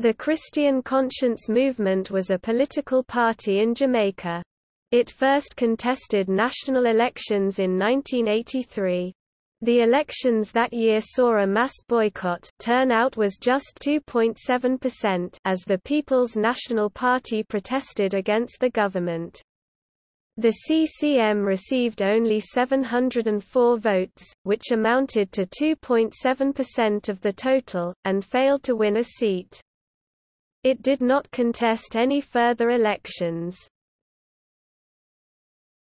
The Christian Conscience Movement was a political party in Jamaica. It first contested national elections in 1983. The elections that year saw a mass boycott turnout was just 2.7% as the People's National Party protested against the government. The CCM received only 704 votes, which amounted to 2.7% of the total, and failed to win a seat. It did not contest any further elections.